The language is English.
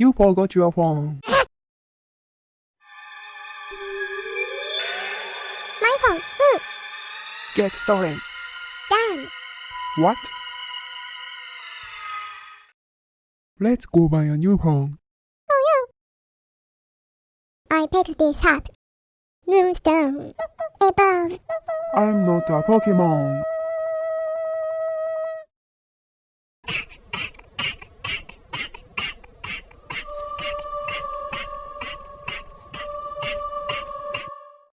You forgot your phone. My phone. Hmm. Get stolen. Damn. What? Let's go buy a new phone. Oh yeah. I picked this up. Moonstone. A. I'm not a Pokemon.